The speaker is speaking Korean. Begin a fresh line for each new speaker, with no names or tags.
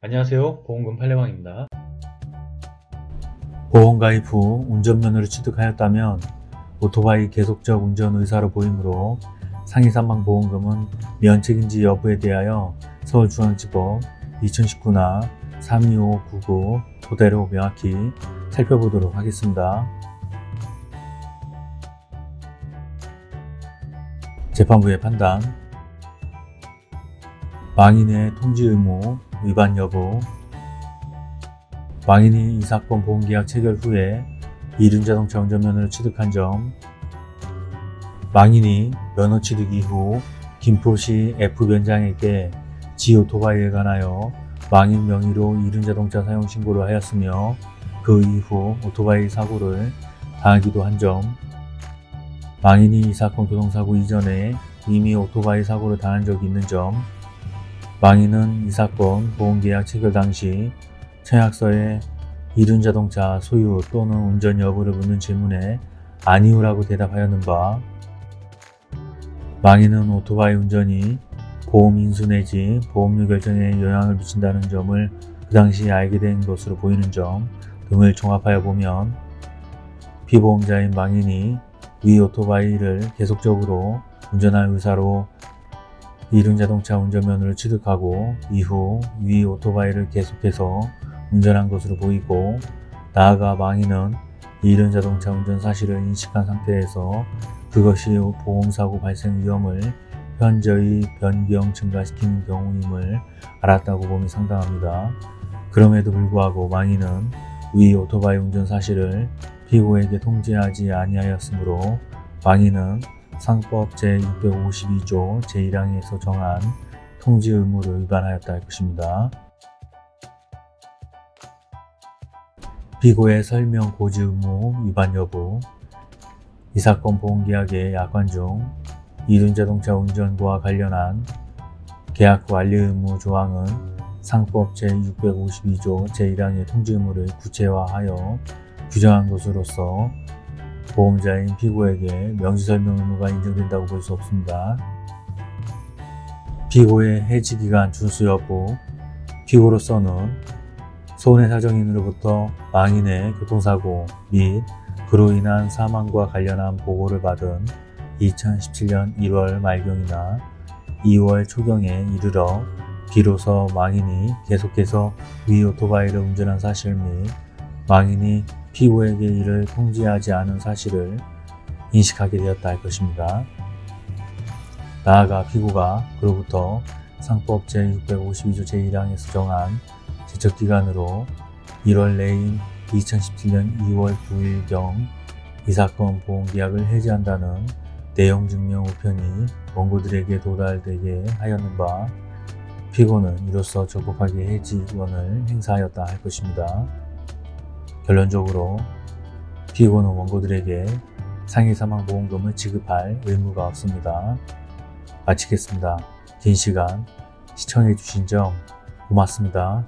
안녕하세요. 보험금 팔례방입니다.
보험가입 후 운전면허를 취득하였다면 오토바이 계속적 운전 의사로 보이므로 상해 사망 보험금은 면책인지 여부에 대하여 서울중앙지법 2019나 32599 토대로 명확히 살펴보도록 하겠습니다. 재판부의 판단. 망인의 통지 의무 위반 여부. 망인이 이 사건 보험계약 체결 후에 이륜자동차 운전면허를 취득한 점. 망인이 면허 취득 이후 김포시 F변장에게 지 오토바이에 관하여 망인 명의로 이륜자동차 사용 신고를 하였으며 그 이후 오토바이 사고를 당하기도 한 점. 망인이 이 사건 교통사고 이전에 이미 오토바이 사고를 당한 적이 있는 점 망인은 이 사건 보험계약 체결 당시 청약서에 이륜 자동차 소유 또는 운전 여부를 묻는 질문에 아니오라고 대답하였는 바 망인은 오토바이 운전이 보험 인수 내지 보험료 결정에 영향을 미친다는 점을 그 당시 알게 된 것으로 보이는 점 등을 종합하여 보면 피보험자인 망인이 위 오토바이를 계속적으로 운전할 의사로 이륜자동차 운전면허를 취득하고 이후 위 오토바이를 계속해서 운전한 것으로 보이고 나아가 망인은 이륜자동차 운전 사실을 인식한 상태에서 그것이 보험사고 발생 위험을 현저히 변경 증가시키는 경우임을 알았다고 봄이 상당합니다. 그럼에도 불구하고 망인은 위 오토바이 운전 사실을 피고에게 통지하지 아니하였으므로 망인은 상법 제652조 제1항에서 정한 통지 의무를 위반하였다 할 것입니다. 피고의 설명 고지 의무 위반 여부 이 사건 보험계약의 약관 중 이륜자동차 운전과 관련한 계약 후 완료 의무 조항은 상법 제652조 제1항의 통지 의무를 구체화하여 규정한 것으로서 보험자인 피고에게 명시설명 의무가 인정된다고 볼 수 없습니다. 피고의 해지기간 준수 여부 피고로서는 손해사정인으로부터 망인의 교통사고 및 그로 인한 사망과 관련한 보고를 받은 2017년 1월 말경이나 2월 초경에 이르러 비로소 망인이 계속해서 위 오토바이를 운전한 사실 및 망인이 피고에게 이를 통지하지 않은 사실을 인식하게 되었다 할 것입니다. 나아가 피고가 그로부터 상법 제652조 제1항에서 정한 제척기간으로 1월 내인 2017년 2월 9일경 이 사건 보험계약을 해지한다는 내용 증명 우편이 원고들에게 도달되게 하였는 바 피고는 이로써 적법하게 해지권을 행사하였다 할 것입니다. 결론적으로 피고는 원고들에게 상해사망보험금을 지급할 의무가 없습니다. 마치겠습니다. 긴 시간 시청해주신 점 고맙습니다.